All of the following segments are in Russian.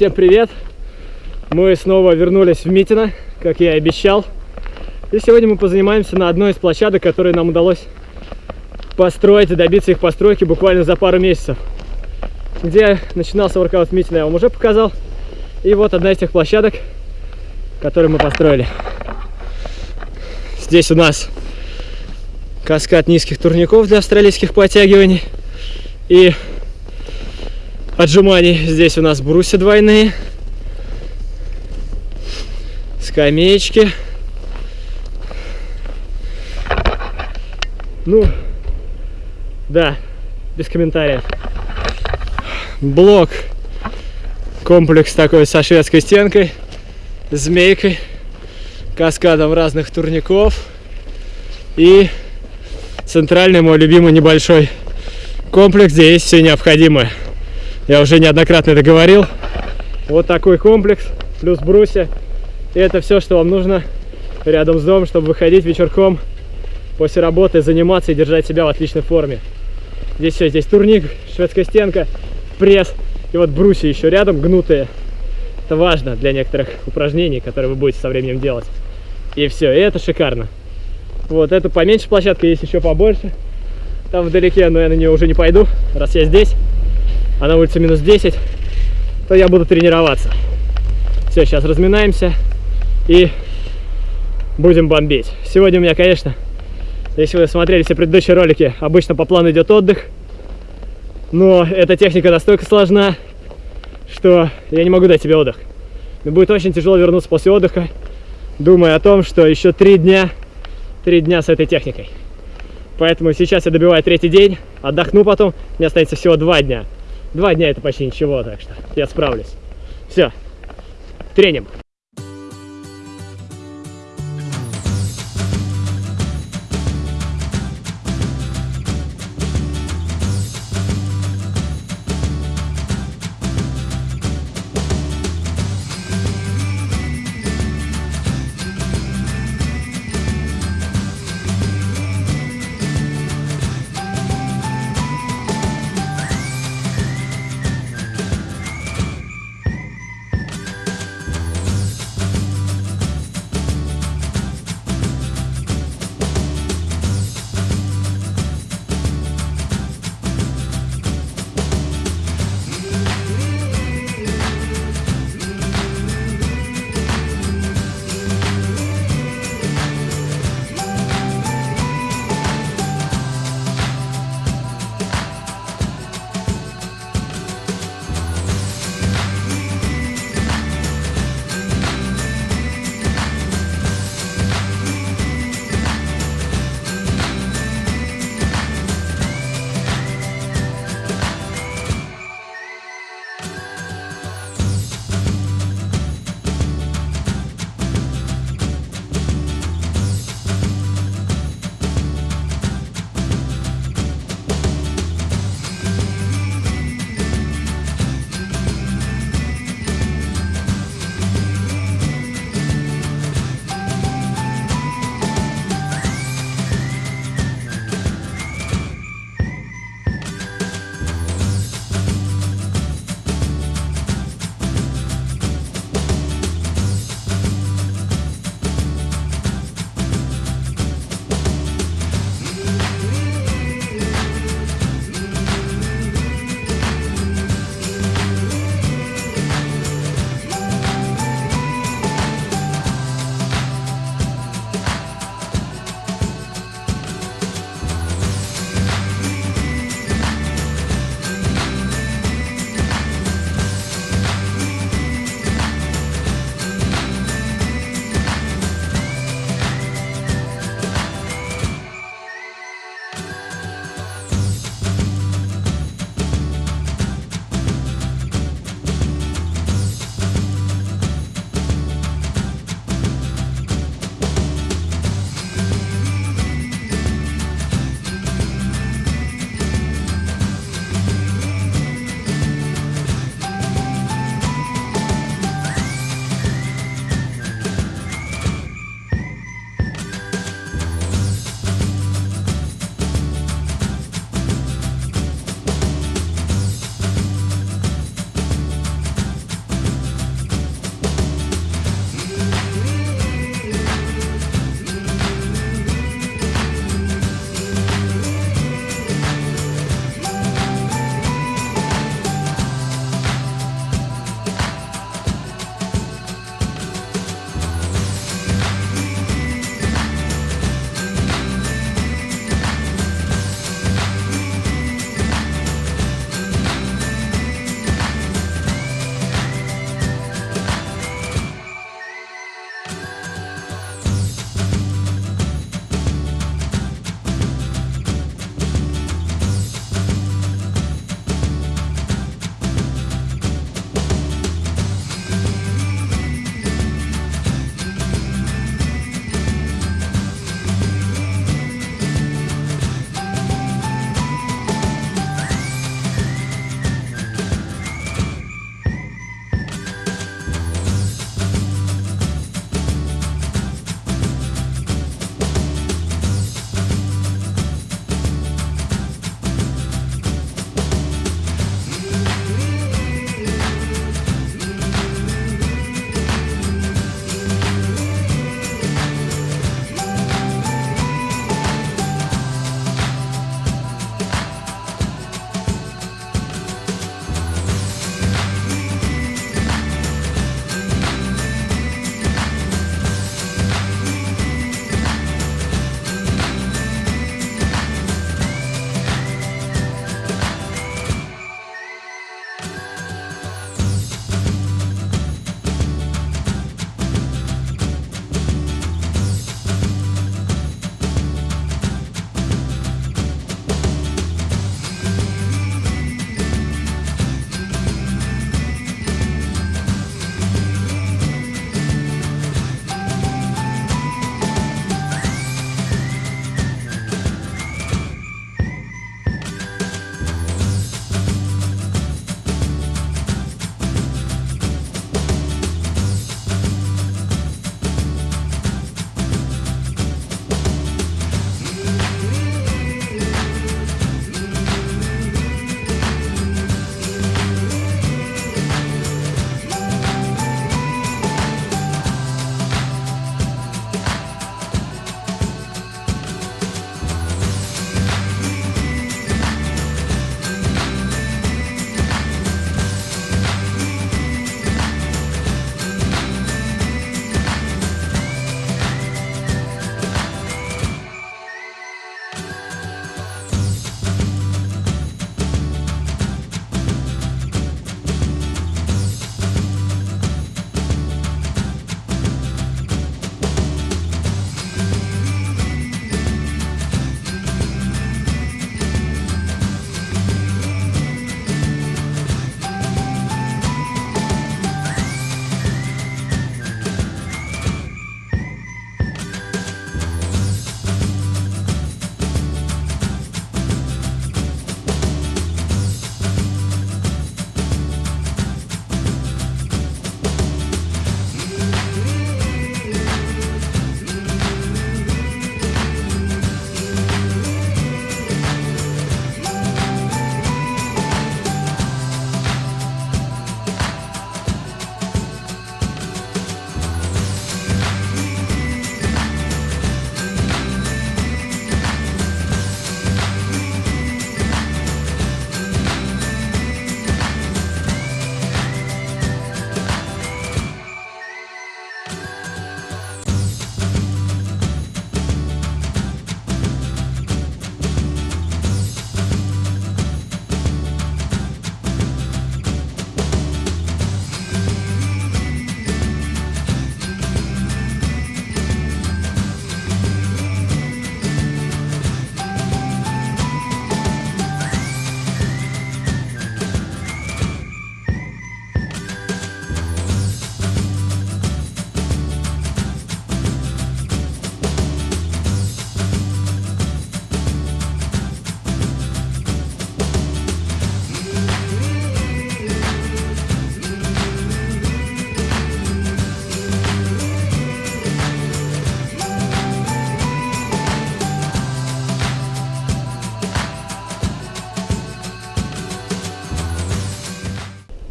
Всем привет! Мы снова вернулись в Митино, как я и обещал. И сегодня мы позанимаемся на одной из площадок, которые нам удалось построить и добиться их постройки буквально за пару месяцев. Где начинался воркаут в Митино, я вам уже показал. И вот одна из тех площадок, которые мы построили. Здесь у нас каскад низких турников для австралийских подтягиваний. И отжиманий. Здесь у нас брусья двойные. Скамеечки. Ну, да, без комментариев. Блок. Комплекс такой со шведской стенкой, змейкой, каскадом разных турников. И центральный мой любимый небольшой комплекс, где есть все необходимое. Я уже неоднократно это говорил. Вот такой комплекс, плюс брусья. И это все, что вам нужно рядом с домом, чтобы выходить вечерком после работы, заниматься и держать себя в отличной форме. Здесь все, здесь турник, шведская стенка, пресс и вот брусья еще рядом гнутые. Это важно для некоторых упражнений, которые вы будете со временем делать. И все, и это шикарно. Вот, эту поменьше площадка, есть еще побольше. Там вдалеке, но я на нее уже не пойду, раз я здесь а на улице минус 10, то я буду тренироваться. Все, сейчас разминаемся и будем бомбить. Сегодня у меня, конечно, если вы смотрели все предыдущие ролики, обычно по плану идет отдых. Но эта техника настолько сложна, что я не могу дать себе отдых. Мне будет очень тяжело вернуться после отдыха, думая о том, что еще три дня, три дня с этой техникой. Поэтому сейчас я добиваю третий день, отдохну потом, мне останется всего два дня. Два дня это почти ничего, так что я справлюсь. Все, тренинг.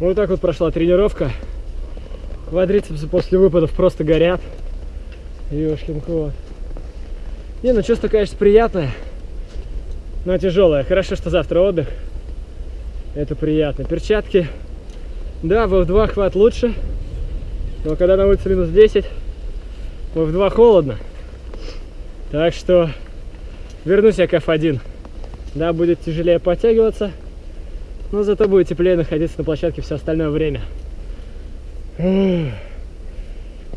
Вот так вот прошла тренировка. Квадрицепсы после выпадов просто горят. Ёшкин кот. Не, ну чувство, конечно, приятное, но тяжелое. Хорошо, что завтра отдых. Это приятно. Перчатки. Да, в F2 хват лучше. Но когда на улице минус 10, в F2 холодно. Так что вернусь я к F1. Да, будет тяжелее подтягиваться, но зато будет теплее находиться на площадке все остальное время.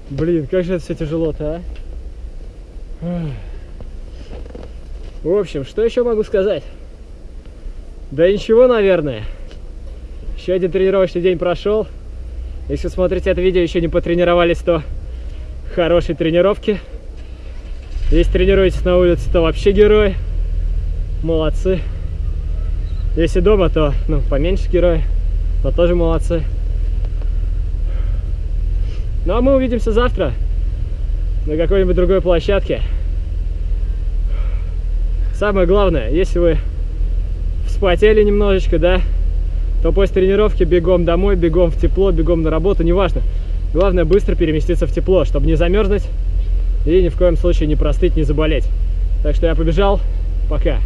Блин, как же это все тяжело-то, а? В общем, что еще могу сказать? Да ничего, наверное. Еще один тренировочный день прошел. Если смотрите это видео, еще не потренировались, то хорошей тренировки. Если тренируетесь на улице, то вообще герой. Молодцы. Если дома, то ну, поменьше герой, но тоже молодцы. Ну а мы увидимся завтра на какой-нибудь другой площадке. Самое главное, если вы вспотели немножечко, да, то после тренировки бегом домой, бегом в тепло, бегом на работу, неважно. Главное быстро переместиться в тепло, чтобы не замерзнуть и ни в коем случае не простыть, не заболеть. Так что я побежал. Пока.